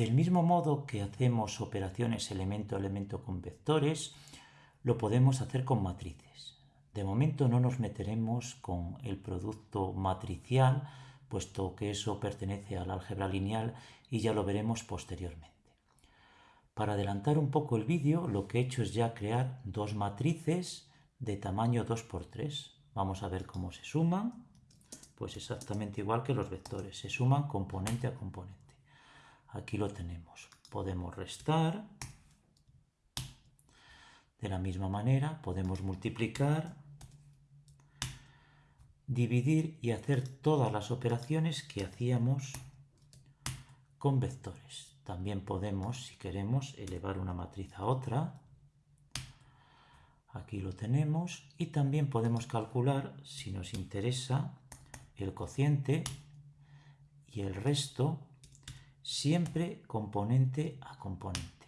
Del mismo modo que hacemos operaciones elemento-elemento con vectores, lo podemos hacer con matrices. De momento no nos meteremos con el producto matricial, puesto que eso pertenece al álgebra lineal y ya lo veremos posteriormente. Para adelantar un poco el vídeo, lo que he hecho es ya crear dos matrices de tamaño 2x3. Vamos a ver cómo se suman. Pues exactamente igual que los vectores, se suman componente a componente. Aquí lo tenemos. Podemos restar. De la misma manera, podemos multiplicar, dividir y hacer todas las operaciones que hacíamos con vectores. También podemos, si queremos, elevar una matriz a otra. Aquí lo tenemos. Y también podemos calcular, si nos interesa, el cociente y el resto, siempre componente a componente.